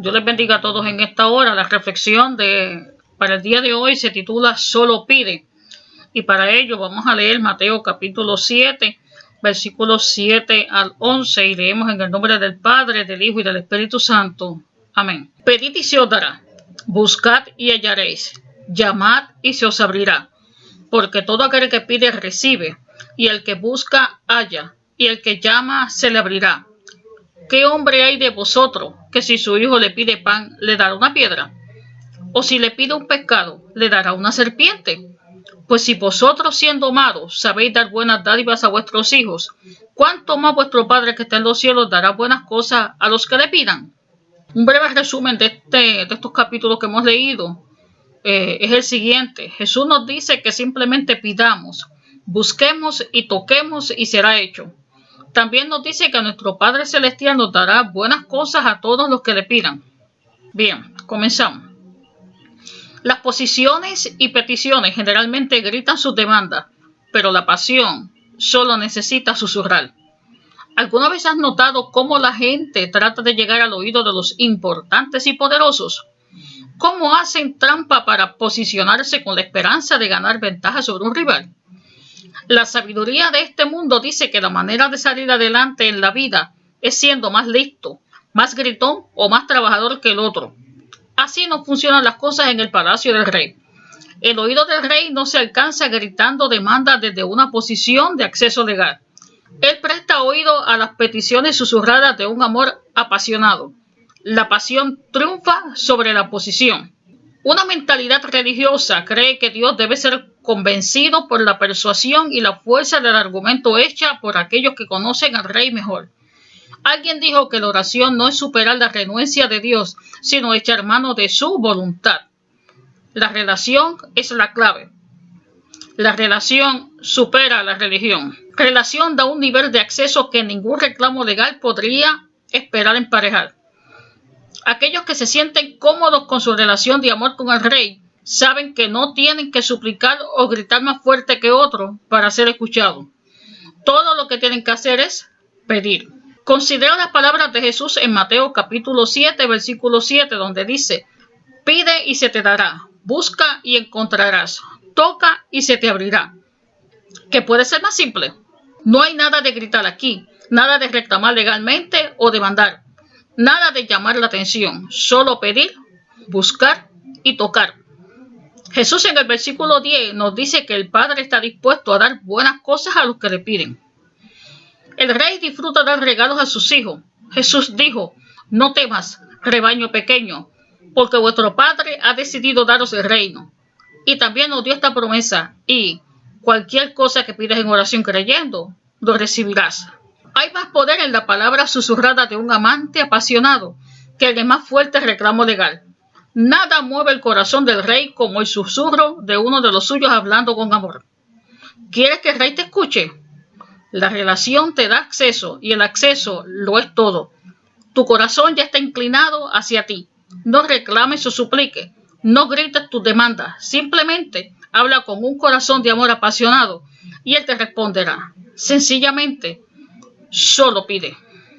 Dios les bendiga a todos en esta hora. La reflexión de para el día de hoy se titula Solo pide. Y para ello vamos a leer Mateo capítulo 7, versículos 7 al 11 y leemos en el nombre del Padre, del Hijo y del Espíritu Santo. Amén. Pedid y se os dará. Buscad y hallaréis. Llamad y se os abrirá. Porque todo aquel que pide recibe, y el que busca halla, y el que llama se le abrirá. ¿Qué hombre hay de vosotros que si su hijo le pide pan le dará una piedra? ¿O si le pide un pescado le dará una serpiente? Pues si vosotros siendo malos sabéis dar buenas dádivas a vuestros hijos, ¿cuánto más vuestro Padre que está en los cielos dará buenas cosas a los que le pidan? Un breve resumen de, este, de estos capítulos que hemos leído eh, es el siguiente. Jesús nos dice que simplemente pidamos, busquemos y toquemos y será hecho. También nos dice que nuestro Padre Celestial nos dará buenas cosas a todos los que le pidan. Bien, comenzamos. Las posiciones y peticiones generalmente gritan sus demandas, pero la pasión solo necesita susurrar. ¿Alguna vez has notado cómo la gente trata de llegar al oído de los importantes y poderosos? ¿Cómo hacen trampa para posicionarse con la esperanza de ganar ventaja sobre un rival? La sabiduría de este mundo dice que la manera de salir adelante en la vida es siendo más listo, más gritón o más trabajador que el otro. Así no funcionan las cosas en el palacio del rey. El oído del rey no se alcanza gritando demandas desde una posición de acceso legal. Él presta oído a las peticiones susurradas de un amor apasionado. La pasión triunfa sobre la posición. Una mentalidad religiosa cree que Dios debe ser convencido por la persuasión y la fuerza del argumento hecha por aquellos que conocen al rey mejor. Alguien dijo que la oración no es superar la renuencia de Dios, sino echar mano de su voluntad. La relación es la clave. La relación supera la religión. Relación da un nivel de acceso que ningún reclamo legal podría esperar emparejar. Aquellos que se sienten cómodos con su relación de amor con el rey saben que no tienen que suplicar o gritar más fuerte que otro para ser escuchados. Todo lo que tienen que hacer es pedir. Considera las palabras de Jesús en Mateo capítulo 7, versículo 7, donde dice, pide y se te dará, busca y encontrarás, toca y se te abrirá. ¿Qué puede ser más simple? No hay nada de gritar aquí, nada de reclamar legalmente o demandar. Nada de llamar la atención, solo pedir, buscar y tocar. Jesús en el versículo 10 nos dice que el Padre está dispuesto a dar buenas cosas a los que le piden. El rey disfruta dar regalos a sus hijos. Jesús dijo, no temas, rebaño pequeño, porque vuestro Padre ha decidido daros el reino. Y también nos dio esta promesa, y cualquier cosa que pidas en oración creyendo, lo recibirás. Hay más poder en la palabra susurrada de un amante apasionado que el de más fuerte reclamo legal. Nada mueve el corazón del rey como el susurro de uno de los suyos hablando con amor. ¿Quieres que el rey te escuche? La relación te da acceso y el acceso lo es todo. Tu corazón ya está inclinado hacia ti. No reclames o supliques. No grites tus demandas. Simplemente habla con un corazón de amor apasionado y él te responderá. Sencillamente, solo pide.